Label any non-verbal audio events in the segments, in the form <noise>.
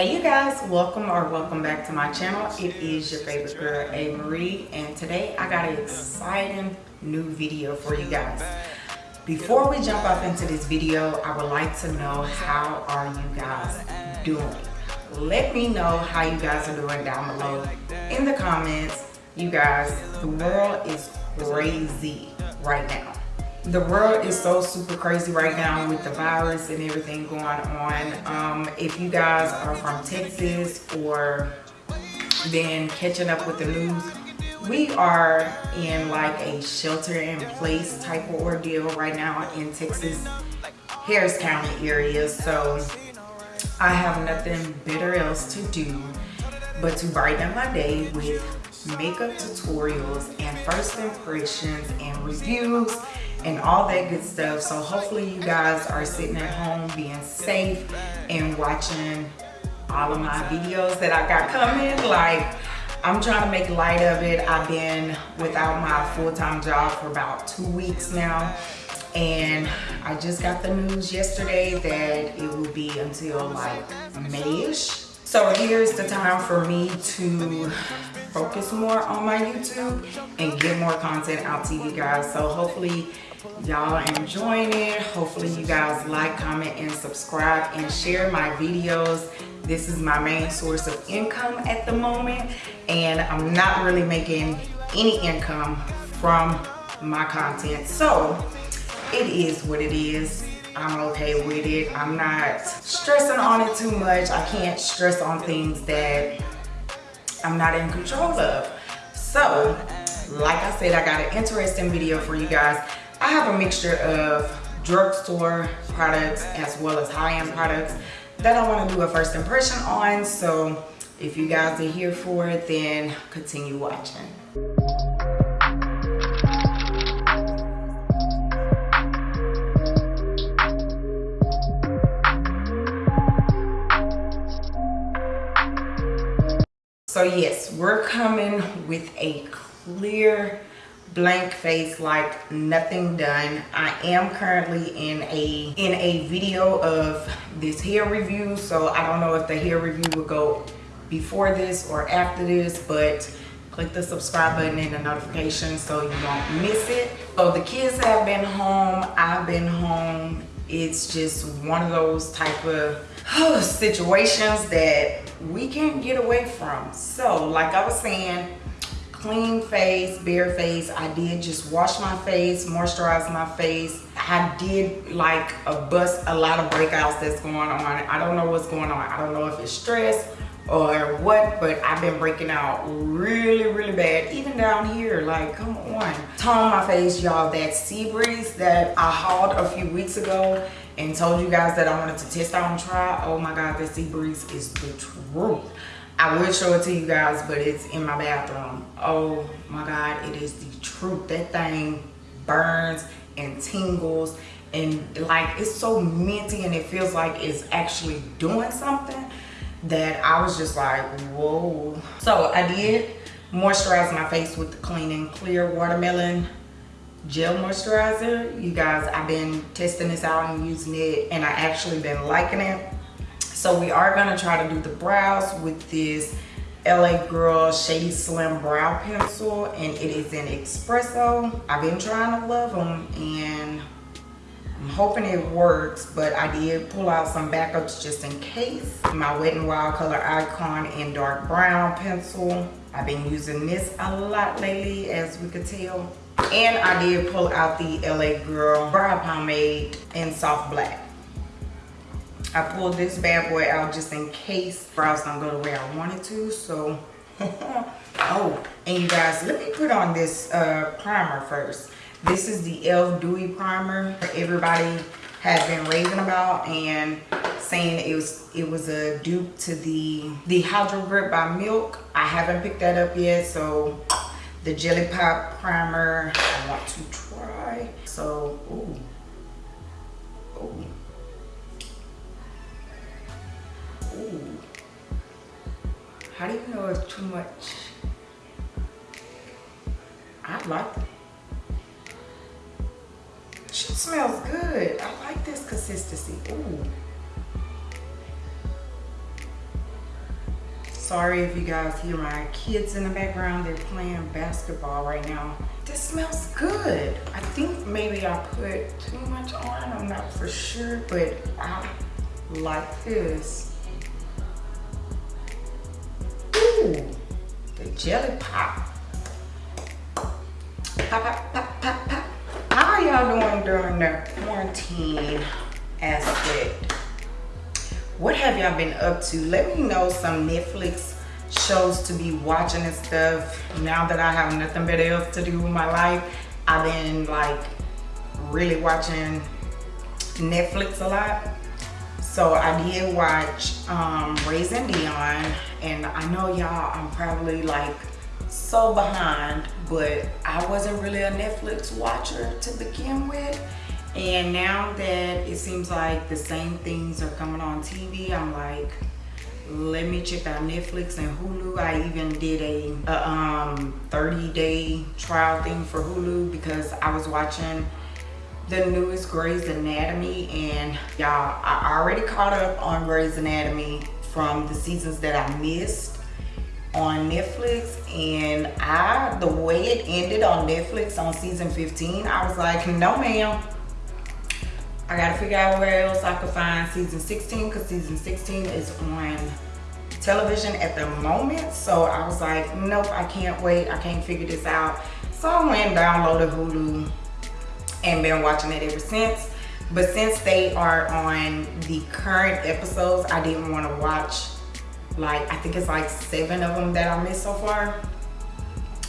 Hey you guys, welcome or welcome back to my channel. It is your favorite girl, A. Marie, and today I got an exciting new video for you guys. Before we jump up into this video, I would like to know how are you guys doing? Let me know how you guys are doing down below in the comments. You guys, the world is crazy right now the world is so super crazy right now with the virus and everything going on. Um, if you guys are from texas or been catching up with the news we are in like a shelter in place type of ordeal right now in texas harris county area. So i have nothing better else to do but to brighten my day with makeup tutorials and first impressions and reviews and all that good stuff. So hopefully you guys are sitting at home being safe and watching all of my videos that I got coming. Like I'm trying to make light of it. I've been without my full-time job for about two weeks now. And I just got the news yesterday that it will be until like Mayish. So here's the time for me to focus more on my YouTube and get more content out to you guys. So hopefully y'all enjoying it. Hopefully you guys like, comment, and subscribe and share my videos. This is my main source of income at the moment and I'm not really making any income from my content. So it is what it is. I'm okay with it. I'm not stressing on it too much. I can't stress on things that I'm not in control of. So, like I said, I got an interesting video for you guys. I have a mixture of drugstore products as well as high-end products that I want to do a first impression on. So, if you guys are here for it, then continue watching. So yes, we're coming with a clear blank face like nothing done. I am currently in a in a video of this hair review so i don't know if the hair review will go before this or after this but click the subscribe button and the notification so you don't miss it. So the kids have been home. I've been home. It's just one of those type of oh, <sighs> situations that we can't get away from. So like I was saying, clean face, bare face. I did just wash my face, moisturize my face. I did like a bust a lot of breakouts that's going on. I don't know what's going on. I don't know if it's stress or what, but I've been breaking out really, really bad. Even down here, like, come on. Tone my face, y'all, that sea breeze that I hauled a few weeks ago and told you guys that I wanted to test out and try. Oh my God, that sea breeze is the truth. I will show it to you guys, but it's in my bathroom. Oh my God, it is the truth. That thing burns and tingles and like it's so minty and it feels like it's actually doing something that I was just like, whoa. So I did moisturize my face with the Clean and Clear Watermelon Gel Moisturizer. You guys, I've been testing this out and using it and I actually been liking it. So we are gonna try to do the brows with this LA Girl Shady Slim Brow Pencil and it is in Espresso. I've been trying to love them and I'm hoping it works, but I did pull out some backups just in case. My Wet n Wild Color Icon in dark brown pencil. I've been using this a lot lately, as we could tell. And I did pull out the LA Girl Brow Pomade in soft black. I pulled this bad boy out just in case brows don't go the way I wanted to, so. <laughs> oh, and you guys, let me put on this uh, primer first. This is the e.l.f. Dewy Primer. Everybody has been raving about and saying it was it was a dupe to the the Hydro Grip by Milk. I haven't picked that up yet, so the Jelly Pop Primer I want to try. So, ooh. Ooh. Ooh. How do you know it's too much? I like it. She smells good. I like this consistency. Ooh. sorry if you guys hear my kids in the background. They're playing basketball right now. This smells good. I think maybe I put too much on. I'm not for sure, but I like this. Jelly pop. Pop, pop, pop, pop, pop. How are y'all doing during the quarantine aspect? What have y'all been up to? Let me know some Netflix shows to be watching and stuff. Now that I have nothing better else to do with my life, I've been like really watching Netflix a lot. So I did watch um, Raising Dion and I know y'all I'm probably like so behind but I wasn't really a Netflix watcher to begin with. And now that it seems like the same things are coming on TV I'm like let me check out Netflix. And Hulu. I even did a, a um, 30 day trial thing for Hulu because I was watching the newest Grey's Anatomy. And y'all I already caught up on Grey's Anatomy from the seasons that I missed on Netflix and I the way it ended on Netflix on season 15 I was like no ma'am. I gotta figure out where else I could find season 16 because season 16 is on television at the moment. So I was like nope I can't wait. I can't figure this out. So I went and downloaded Hulu and been watching it ever since. But since they are on the current episodes, I didn't want to watch like, I think it's like seven of them that I missed so far.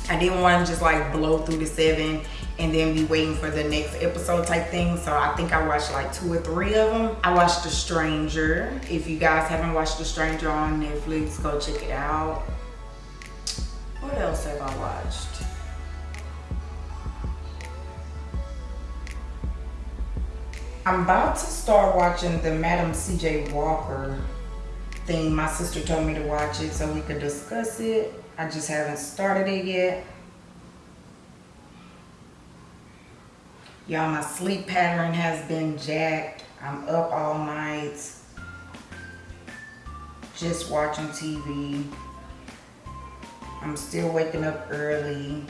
I didn't want to just like blow through the seven and then be waiting for the next episode type thing. So I think I watched like two or three of them. I watched The Stranger. If you guys haven't watched The Stranger on Netflix, go check it out. What else have I watched? I'm about to start watching the Madam CJ Walker thing. My sister told me to watch it so we could discuss it. I just haven't started it yet. Y'all, my sleep pattern has been jacked. I'm up all night just watching TV. I'm still waking up early.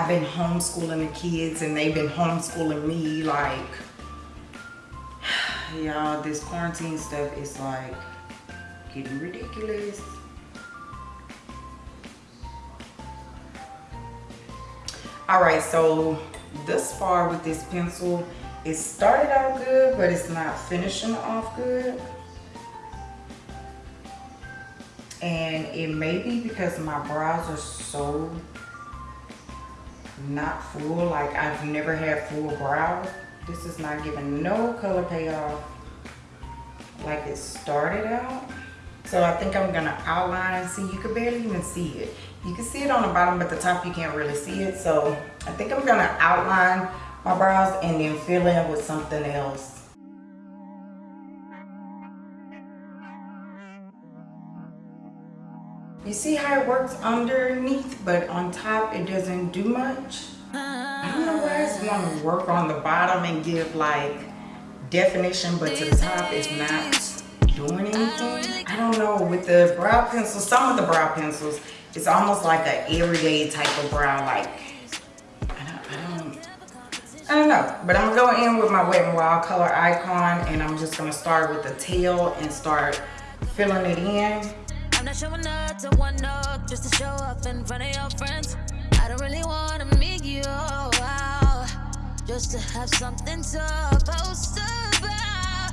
I've been homeschooling the kids and they've been homeschooling me like <sighs> y'all this quarantine stuff is like getting ridiculous. All right so thus far with this pencil it started out good but it's not finishing off good. And it may be because my brows are so not full. Like I've never had full brows this is not giving no color payoff. Like it started out. So I think I'm gonna outline and see. You can barely even see it. You can see it on the bottom but the top you can't really see it. So I think I'm gonna outline my brows and then fill in with something else You see how it works underneath, but on top it doesn't do much? I don't know why it's want to work on the bottom and give like definition, but to the top it's not doing anything. I don't know, with the brow pencils, some of the brow pencils, it's almost like an everyday type of brow, like, I don't, I don't, I don't know. But I'm gonna go in with my Wet n Wild color icon and I'm just gonna start with the tail and start filling it in. Not showing up to one up just to show up in front of your friends. I don't really want to meet you out just to have something to post about.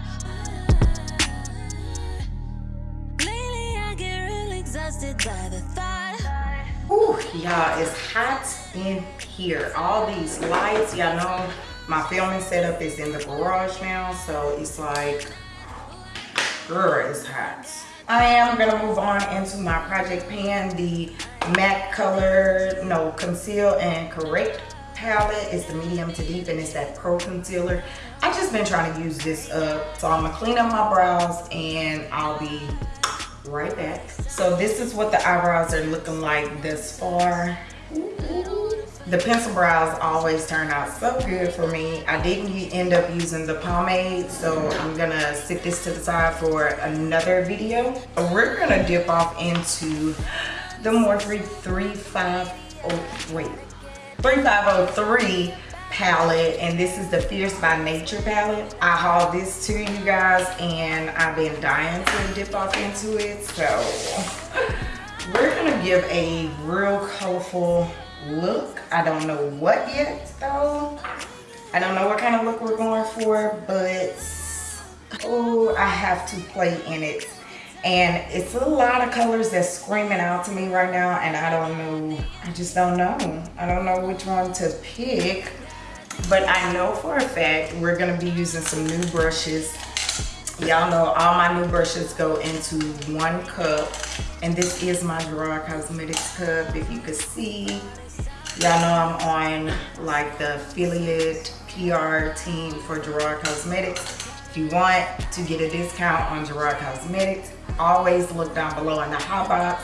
Lately, I get real exhausted by the thought. Ooh, y'all, it's hot in here. All these lights, y'all know my filming setup is in the garage now, so it's like, girl, it's hot. I am gonna move on into my project pan, the MAC color, no, conceal and correct palette. It's the medium to deep and it's that pro concealer. I've just been trying to use this up. So I'm gonna clean up my brows and I'll be right back. So this is what the eyebrows are looking like this far. The pencil brows always turn out so good for me. I didn't end up using the pomade, so I'm gonna sit this to the side for another video. We're gonna dip off into the Morphe 3503. 3503 palette and this is the Fierce by Nature palette. I hauled this to you guys and I've been dying to dip off into it. So <laughs> we're gonna give a real colorful look. I don't know what yet though. I don't know what kind of look we're going for, but oh, I have to play in it. And it's a lot of colors that's screaming out to me right now and I don't know, I just don't know. I don't know which one to pick, but I know for a fact we're gonna be using some new brushes. Y'all know all my new brushes go into one cup and this is my Gerard Cosmetics cup. If you could see, Y'all know I'm on like the affiliate PR team for Gerard Cosmetics. If you want to get a discount on Gerard Cosmetics, always look down below in the hot box.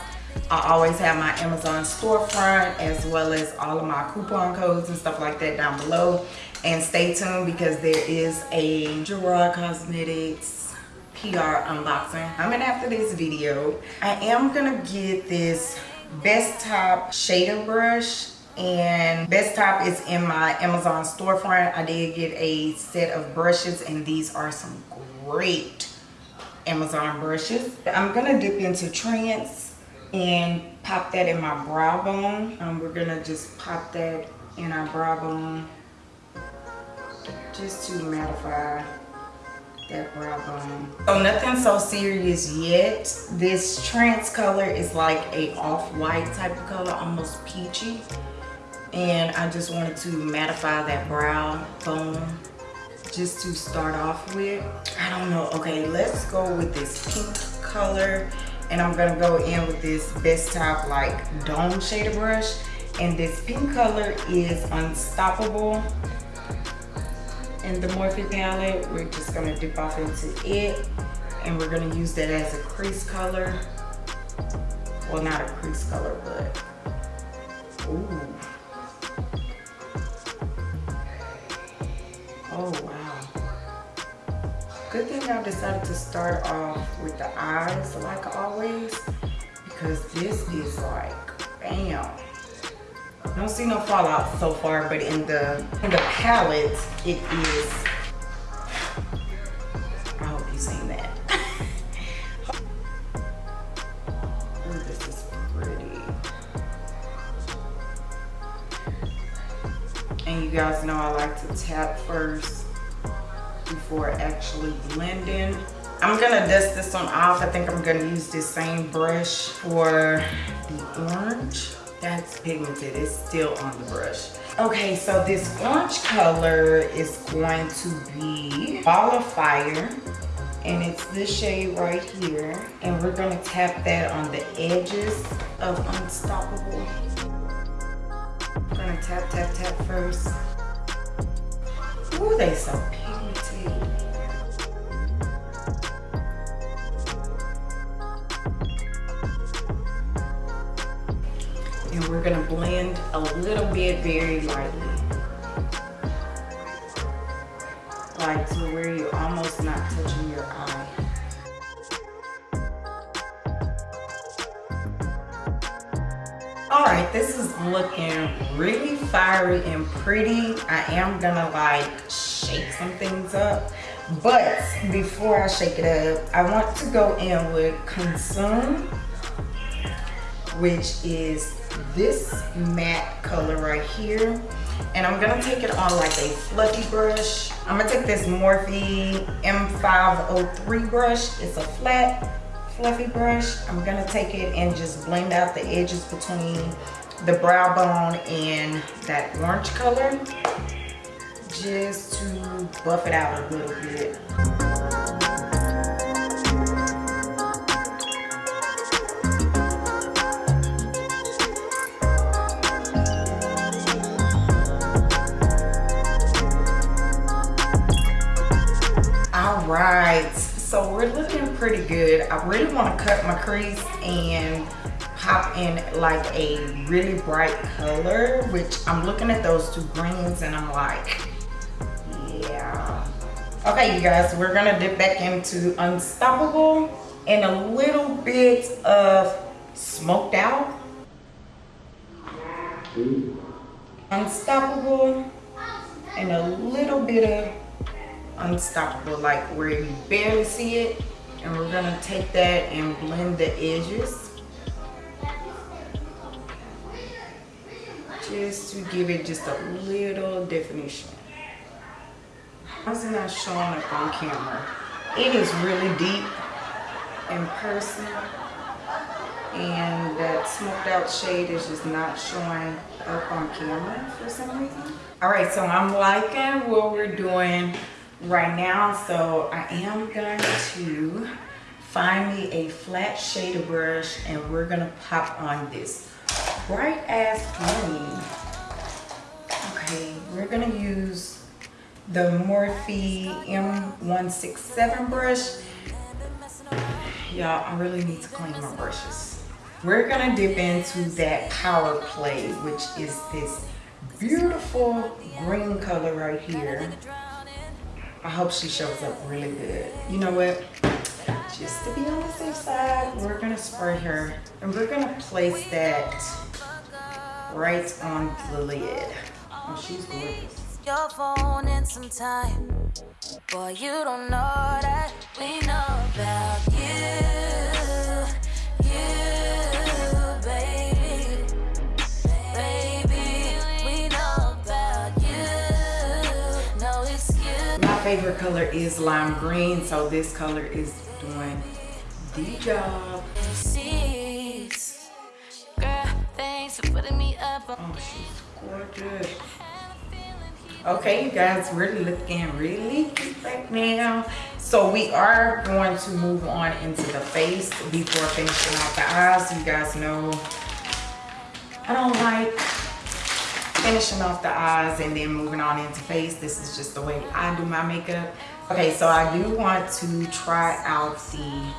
I always have my Amazon storefront as well as all of my coupon codes and stuff like that down below. And stay tuned because there is a Gerard Cosmetics PR unboxing. Coming after this video. I am gonna get this Best Top shader brush and best top is in my amazon storefront. I did get a set of brushes and these are some great amazon brushes. I'm gonna dip into trance and pop that in my brow bone. Um, we're gonna just pop that in our brow bone just to mattify that brow bone so nothing so serious yet. This trance color is like a off-white type of color almost peachy. And I just wanted to mattify that brow bone just to start off with. I don't know. Okay, let's go with this pink color. And I'm gonna go in with this Best Top like Dome Shader Brush. And this pink color is Unstoppable in the Morphe palette. We're just gonna dip off into it and we're gonna use that as a crease color. Well, not a crease color, but ooh. Oh, wow. Good thing I decided to start off with the eyes like always because this is like, bam. Don't see no fallout so far, but in the in the palette, it is. I hope you seen that. <laughs> Ooh, this is pretty. And you guys know I like to tap first before actually blending. I'm gonna dust this one off. I think I'm gonna use this same brush for the orange. That's pigmented, it's still on the brush. Okay, so this orange color is going to be Ball of Fire. And it's this shade right here. And we're gonna tap that on the edges of Unstoppable. I'm gonna tap, tap, tap first. Ooh, they so And we're gonna blend a little bit very lightly. Like to where you're almost not touching your eye. all right this is looking really fiery and pretty i am gonna like shake some things up but before i shake it up i want to go in with consume which is this matte color right here. And i'm gonna take it on like a fluffy brush. I'm gonna take this morphe m503 brush. It's a flat fluffy brush, I'm gonna take it and just blend out the edges between the brow bone and that orange color just to buff it out a little bit. Right, so we're looking pretty good. I really want to cut my crease and pop in like a really bright color, which I'm looking at those two greens and I'm like, yeah. Okay, you guys, we're gonna dip back into Unstoppable and a little bit of Smoked Out. Unstoppable and a little bit of Unstoppable, like where you barely see it. And we're gonna take that and blend the edges. Just to give it just a little definition. How's it not showing up on camera? It is really deep in person and that smoked out shade is just not showing up on camera for some reason. All right, so I'm liking what we're doing right now. So I am going to find me a flat shader brush and we're gonna pop on this bright ass green. Okay, we're gonna use the Morphe M167 brush. Y'all, I really need to clean my brushes. We're gonna dip into that Power Play, which is this beautiful green color right here. I hope she shows up really good. You know what? Just to be on the safe side, we're gonna spray her and we're gonna place that right on the lid. Oh, she's gorgeous your phone in some time. Boy, you don't know that we know about you. Favorite color is lime green, so this color is doing the job. Girl, thanks for putting me up. Oh, she's gorgeous. Okay, you guys, we're looking really cute right now. So we are going to move on into the face before finishing off the eyes. You guys know I don't like finishing off the eyes and then moving on into face. This is just the way I do my makeup. Okay, so I do want to try out the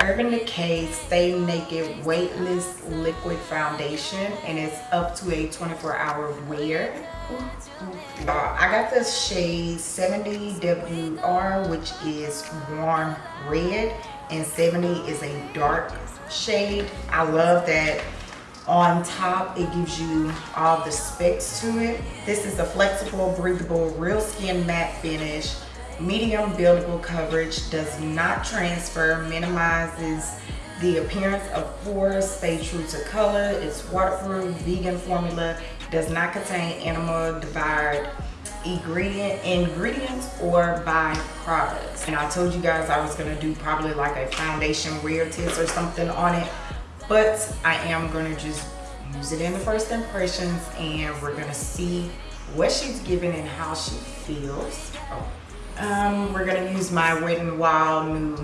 Urban Decay Stay Naked Weightless Liquid Foundation and it's up to a 24 hour wear. Uh, I got the shade 70WR, which is warm red, and 70 is a dark shade. I love that on top it gives you all the specs to it. This is a flexible, breathable, real skin matte finish. Medium buildable coverage, does not transfer, minimizes the appearance of pores, stay true to color, it's waterproof, vegan formula, does not contain animal derived ingredient ingredients or byproducts and i told you guys i was going to do probably like a foundation wear test or something on it but i am to just use it in the first impressions and we're to see what she's giving and how she feels um, we're to use my wet n wild new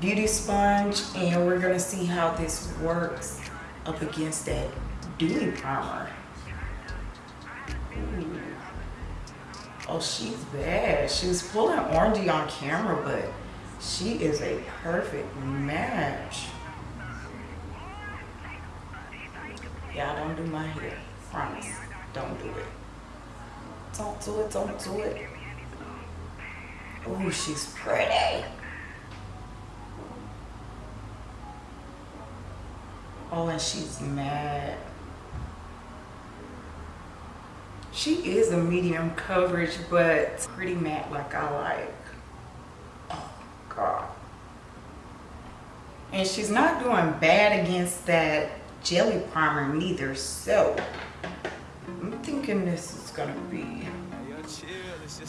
beauty sponge and we're to see how this works up against that dewy primer. Ooh. Oh, she's bad. She was pulling orangey on camera, but she is a perfect match. Y'all don't do my hair. Promise. Don't do it. Don't do it. Don't do it. Oh, she's pretty. Oh, and she's mad. She is a medium coverage, but pretty matte like I like. Oh, God. And she's not doing bad against that jelly primer neither, so I'm thinking this is gonna be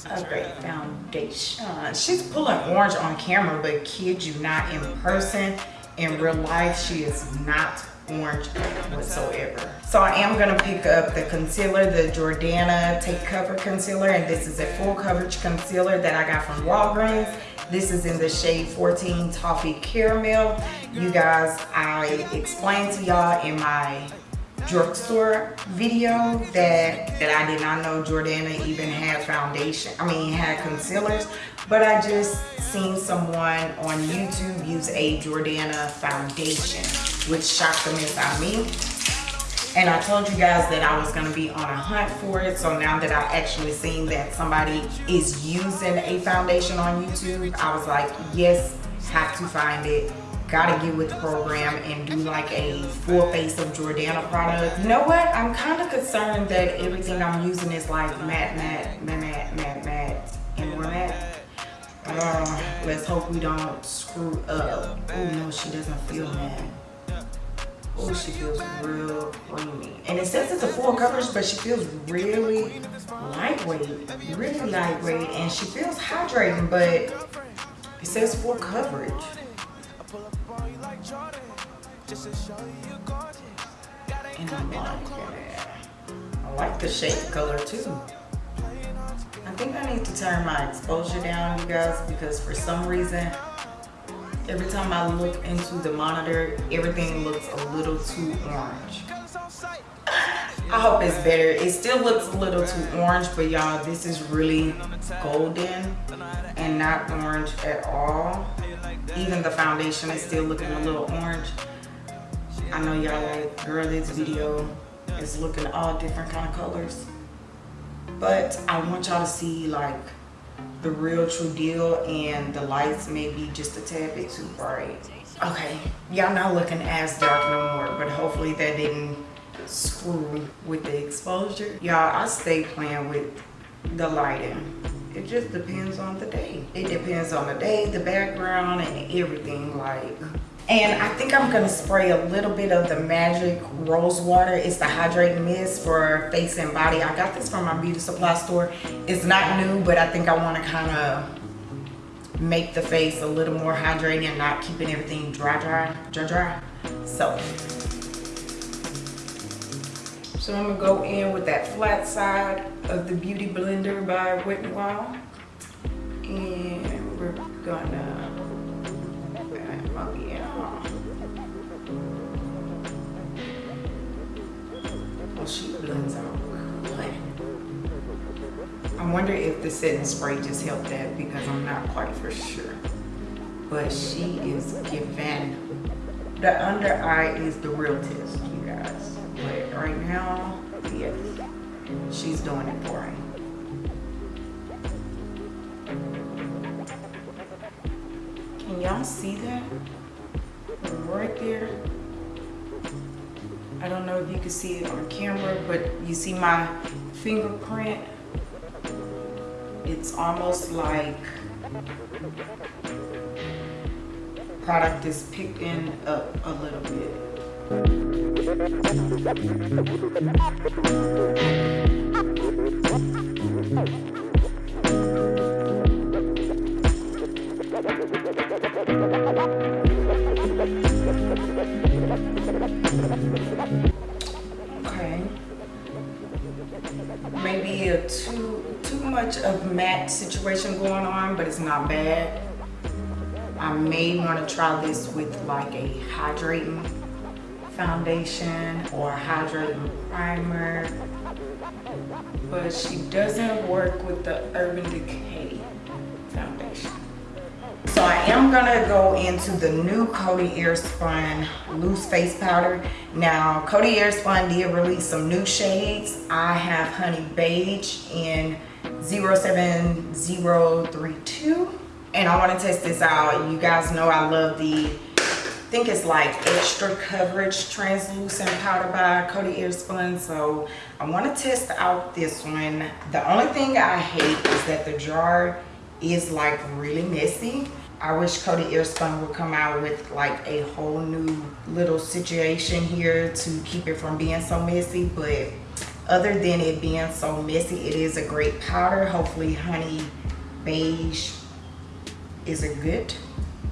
a great foundation. She's pulling orange on camera, but kid you not in person. In real life, she is not orange whatsoever. So I am gonna pick up the concealer, the Jordana Take Cover Concealer, and this is a full coverage concealer that I got from Walgreens. This is in the shade 14 Toffee Caramel. You guys, I explained to y'all in my drugstore video that, that I did not know Jordana even had foundation, I mean had concealers, but I just seen someone on YouTube use a Jordana foundation, which shocked the mess out of me. And I told you guys that I was gonna be on a hunt for it. So now that I've actually seen that somebody is using a foundation on YouTube, I was like, yes, have to find it gotta get with the program and do like a full face of Jordana product. You know what? I'm kind of concerned that everything I'm using is like matte, matte, matte, matte, matte, matte, and more matte. Uh, let's hope we don't screw up. Oh no, she doesn't feel matte. Oh, she feels real creamy. And it says it's a full coverage, but she feels really lightweight, really lightweight, and she feels hydrating, but it says full coverage. And I like it. I like the shade color too. I think I need to turn my exposure down, you guys, because for some reason, every time I look into the monitor, everything looks a little too orange. I hope it's better. It still looks a little too orange, but y'all, this is really golden and not orange at all. Even the foundation is still looking a little orange. I know y'all like, girl, this video is looking all different kind of colors. But I want y'all to see like the real true deal and the lights may be just a tad bit too bright. Okay, y'all not looking as dark no more, but hopefully that didn't screw with the exposure. Y'all, I stay playing with the lighting. It just depends on the day. It depends on the day, the background, and everything like. And I think I'm gonna spray a little bit of the Magic Rose Water. It's the Hydrating Mist for face and body. I got this from my beauty supply store. It's not new, but I think I wanna kinda make the face a little more hydrating and not keeping everything dry, dry, dry, dry. So, so I'm gonna go in with that flat side of the Beauty Blender by Wet n Wild. And we're gonna, oh yeah. She blends out. I wonder if the setting spray just helped that because I'm not quite for sure. But she is giving. The under eye is the real test, you guys. But right now, yes, she's doing it for him. Can y'all see that? Right there. I don't know if you can see it on camera, but you see my fingerprint? It's almost like product is picking up a little bit. Okay. <laughs> a too too much of matte situation going on, but it's not bad. I may want to try this with like a hydrating foundation or hydrating primer. But she doesn't work with the Urban Decay am gonna go into the new Coty Airspun loose face powder. Now Coty Airspun did release some new shades. I have Honey Beige in 07032 and I want to test this out. You guys know I love the I think it's like extra coverage translucent powder by Coty Airspun. So I want to test out this one. The only thing I hate is that the jar is like really messy. I wish Coty Airspun would come out with like a whole new little situation here to keep it from being so messy. But other than it being so messy, it is a great powder. Hopefully Honey Beige is a good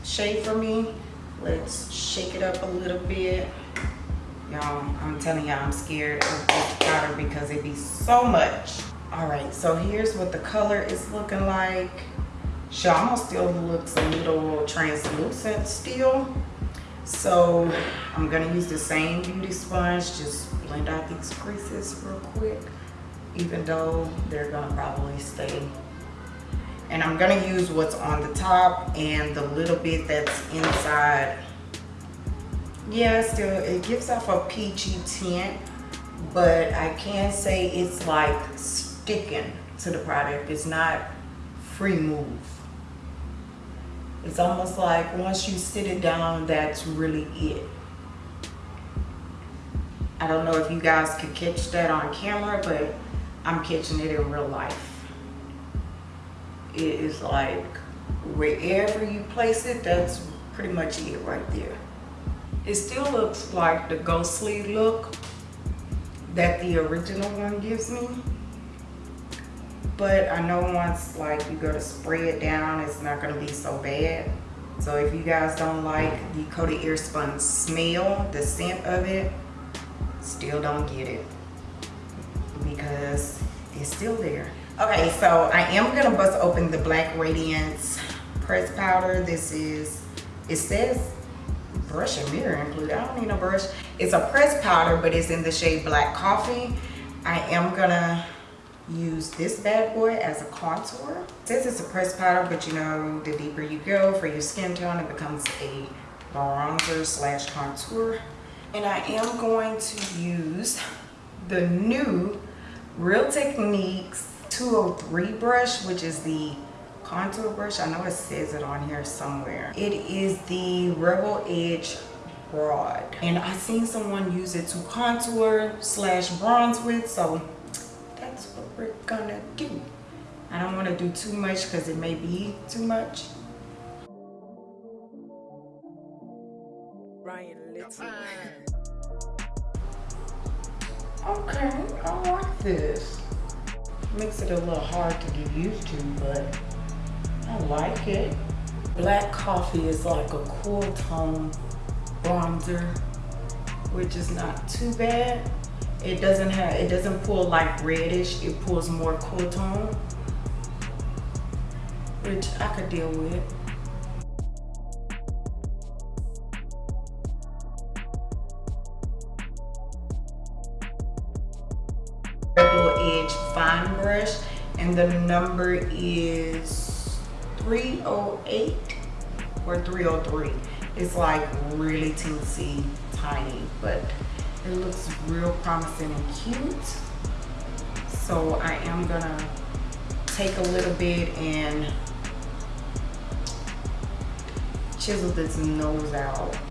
shade for me. Let's shake it up a little bit. Y'all, I'm telling y'all I'm scared of this powder because it be so much. All right, so here's what the color is looking like. She almost still looks a little translucent still. So I'm gonna use the same beauty sponge, just blend out these creases real quick, even though they're gonna probably stay. And I'm gonna use what's on the top and the little bit that's inside. Yeah, still, it gives off a peachy tint, but I can say it's like sticking to the product. It's not free move. It's almost like once you sit it down, that's really it. I don't know if you guys could catch that on camera, but I'm catching it in real life. It is like wherever you place it, that's pretty much it right there. It still looks like the ghostly look that the original one gives me. But I know once like you go to spray it down, it's not gonna be so bad. So if you guys don't like the Coty Airspun smell, the scent of it, still don't get it because it's still there. Okay, so I am gonna bust open the Black Radiance press powder. This is, it says brush and mirror included. I don't need a brush. It's a press powder, but it's in the shade Black Coffee. I am gonna use this bad boy as a contour. Says it's a press powder, but you know, the deeper you go for your skin tone, it becomes a bronzer slash contour. And I am going to use the new Real Techniques 203 brush, which is the contour brush. I know it says it on here somewhere. It is the Rebel Edge Broad. And I've seen someone use it to contour slash bronze with, so we're gonna do. I don't wanna do too much because it may be too much. Ryan Little. Okay, I like this. Makes it a little hard to get used to, but I like it. Black coffee is like a cool tone bronzer, which is not too bad. It doesn't have, it doesn't pull like reddish, it pulls more cool tone, which I could deal with. Edge fine brush and the number is 308 or 303. It's like really teensy tiny, but it looks real promising and cute. So I am gonna take a little bit and chisel this nose out.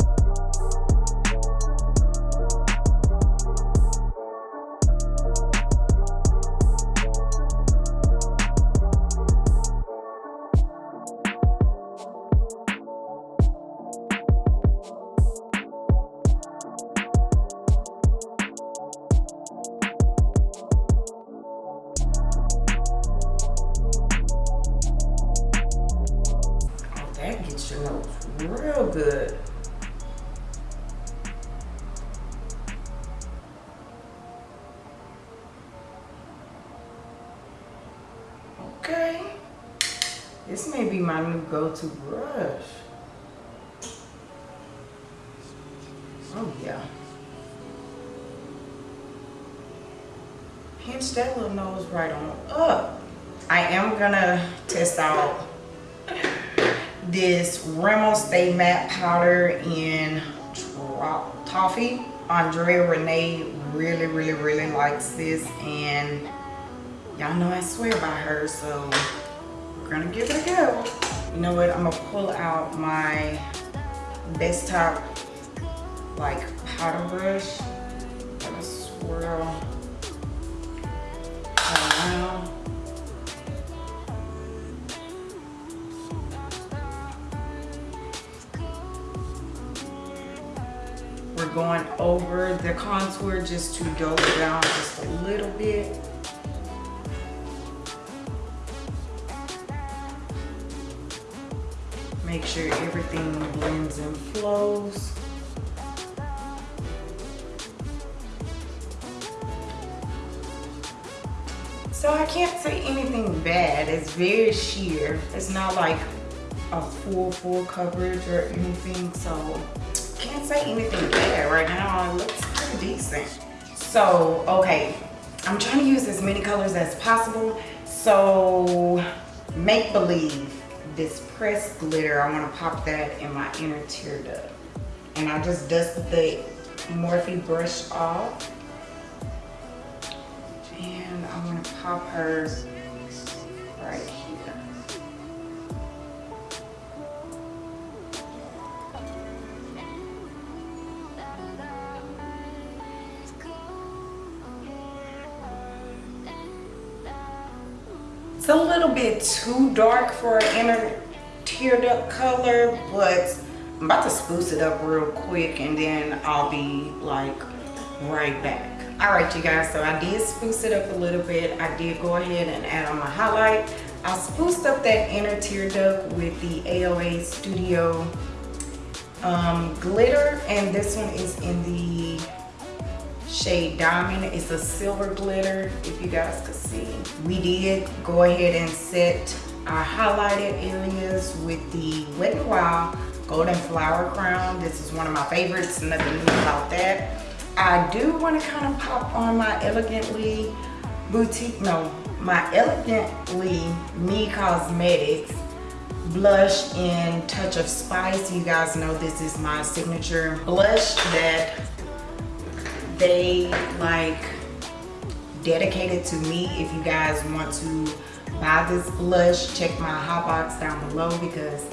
Am gonna test out this Rimmel Stay Matte Powder in Toffee. Andrea Renee really, really, really likes this and y'all know I swear by her, so we're gonna give it a go. You know what, I'm gonna pull out my desktop like powder brush. Gonna swirl going over the contour just to dull it down just a little bit. Make sure everything blends and flows. So I can't say anything bad. It's very sheer. It's not like a full, full coverage or anything. So say anything bad right now. It looks pretty decent. So, okay, I'm trying to use as many colors as possible. So, make believe this pressed glitter, I want to pop that in my inner tear duct. And I just dusted the Morphe brush off. And I'm going to pop hers right It's a little bit too dark for an inner tear duct color, but I'm about to spruce it up real quick and then I'll be like right back. All right, you guys, so I did spruce it up a little bit. I did go ahead and add on my highlight. I spruced up that inner tear duct with the AOA Studio um, glitter and this one is in the shade Diamond. It's a silver glitter, if you guys could see. We did go ahead and set our highlighted areas with the Wet n Wild Golden Flower Crown. This is one of my favorites, nothing new about that. I do want to kind of pop on my Elegantly Boutique, no, my Elegantly Me Cosmetics blush in Touch of Spice. You guys know this is my signature blush that they like dedicated to me. If you guys want to buy this blush, check my hot box down below because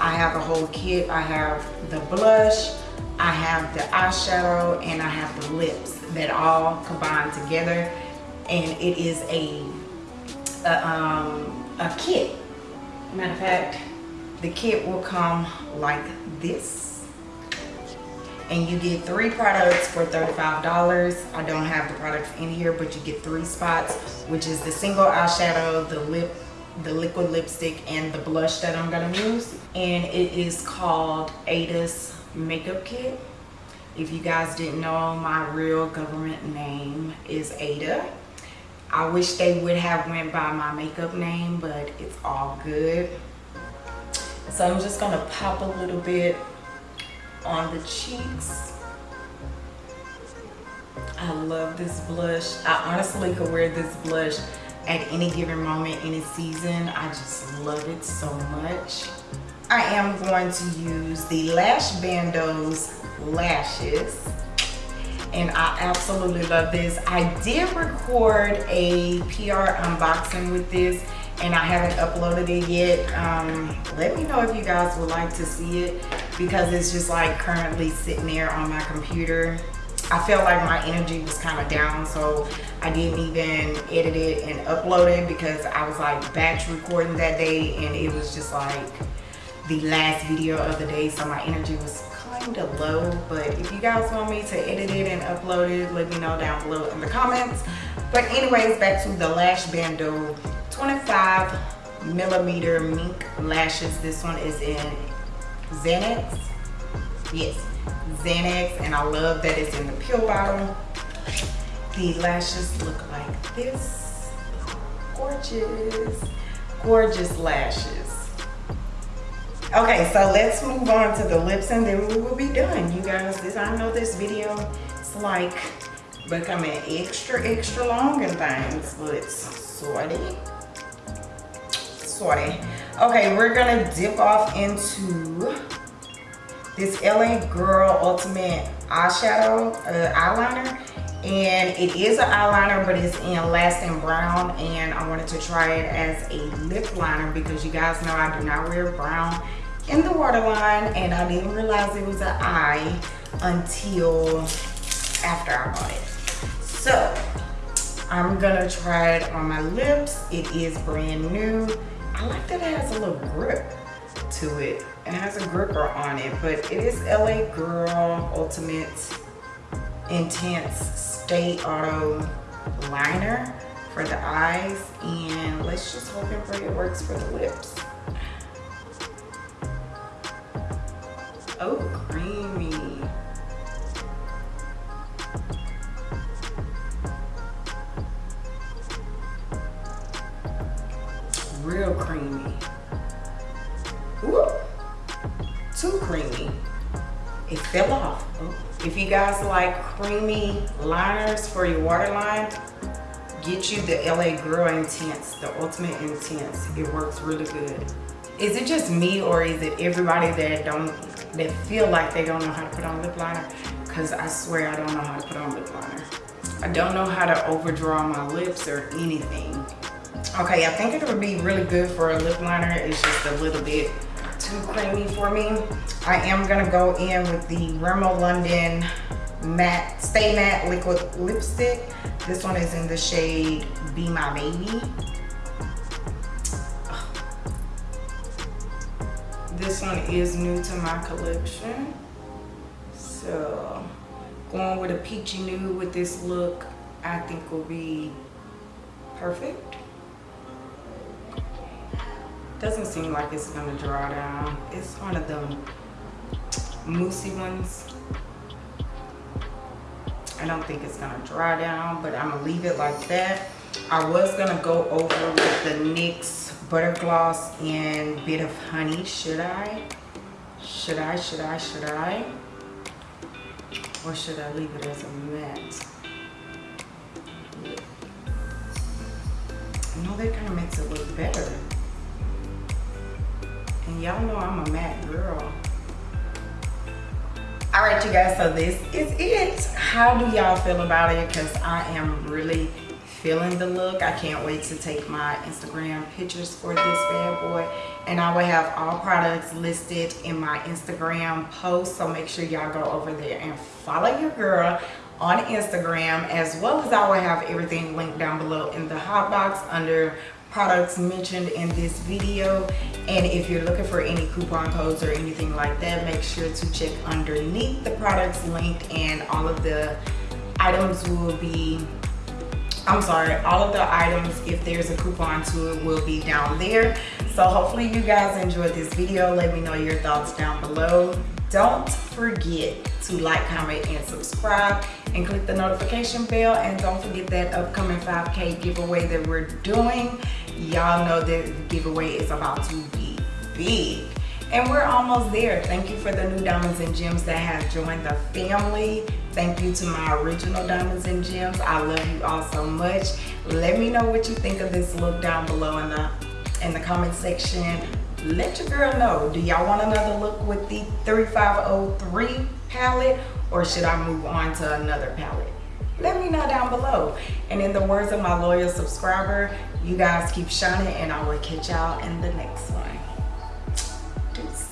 I have a whole kit. I have the blush, I have the eyeshadow and I have the lips that all combine together and it is a, a, um, a kit. Matter of fact, the kit will come like this and you get three products for $35. I don't have the products in here, but you get three spots, which is the single eyeshadow, the lip, the liquid lipstick, and the blush that I'm gonna use. And it is called Ada's makeup kit. If you guys didn't know, my real government name is Ada. I wish they would have went by my makeup name, but it's all good. So I'm just gonna pop a little bit on the cheeks. I love this blush. I honestly could wear this blush at any given moment in a season. I just love it so much. I am going to use the Lash Bandos lashes and I absolutely love this. I did record a PR unboxing with this and I haven't uploaded it yet. Um, let me know if you guys would like to see it because it's just like currently sitting there on my computer. I felt like my energy was kind of down so I didn't even edit it and upload it because I was like batch recording that day and it was just like the last video of the day. So my energy was kind of low. But if you guys want me to edit it and upload it let me know down below in the comments. But anyways back to the lash bando. 25 millimeter mink lashes. This one is in xanax. Yes xanax and i love that it's in the pill bottle. The lashes look like this. Gorgeous. Gorgeous lashes. Okay so let's move on to the lips and then we will be done. You guys this i know this video is like becoming extra extra long and things but it's sorty sorty okay we're gonna dip off into this la girl ultimate eyeshadow uh, eyeliner and it is an eyeliner but it's in lasting brown and i wanted to try it as a lip liner because you guys know i do not wear brown in the waterline and I didn't realize it was an eye until after I bought it. So I'm gonna try it on my lips. It is brand new. I like that it has a little grip to it. It has a gripper on it, but it is LA Girl Ultimate Intense Stay Auto Liner for the eyes. And let's just hope and pray it works for the lips. Oh, creamy. Real creamy. Too creamy. it fell off. If you guys like creamy liners for your waterline, get you the LA Girl Intense, the Ultimate Intense. It works really good. Is it just me or is it everybody that don't, that feel like they don't know how to put on lip liner? Cause I swear I don't know how to put on lip liner. I don't know how to overdraw my lips or anything. Okay, I think it would be really good for a lip liner. It's just a little bit too creamy for me. I am gonna go in with the Rimmel London matte, Stay Matte Liquid Lipstick. This one is in the shade Be My Baby. This one is new to my collection. So going with a peachy nude with this look, I think will be perfect. Doesn't seem like it's gonna dry down. It's one of them moussey ones. I don't think it's gonna dry down, but I'm gonna leave it like that. I was gonna go over with the NYX Butter Gloss and Bit of Honey. Should I? Should I, should I, should I? Or should I leave it as a matte? I know that kind of makes it look better. And y'all know I'm a matte girl. All right, you guys, so this is it. How do y'all feel about it? Because I am really feeling the look. I can't wait to take my Instagram pictures for this bad boy. And I will have all products listed in my Instagram post. So make sure y'all go over there and follow your girl on Instagram as well as I will have everything linked down below in the hot box under products mentioned in this video. And if you're looking for any coupon codes or anything like that make sure to check underneath the products linked and all of the items will be I'm sorry all of the items if there's a coupon to it will be down there. So hopefully you guys enjoyed this video. Let me know your thoughts down below. Don't forget to like comment and subscribe and click the notification bell and don't forget that upcoming 5k giveaway that we're doing. Y'all know that the giveaway is about to be big and we're almost there. Thank you for the new diamonds and gems that have joined the family thank you to my original diamonds and gems. I love you all so much. Let me know what you think of this look down below in the in the comment section. Let your girl know. Do y'all want another look with the 3503 palette or should i move on to another palette? Let me know down below. And in the words of my loyal subscriber you guys keep shining and I will catch y'all in the next one. Deuces.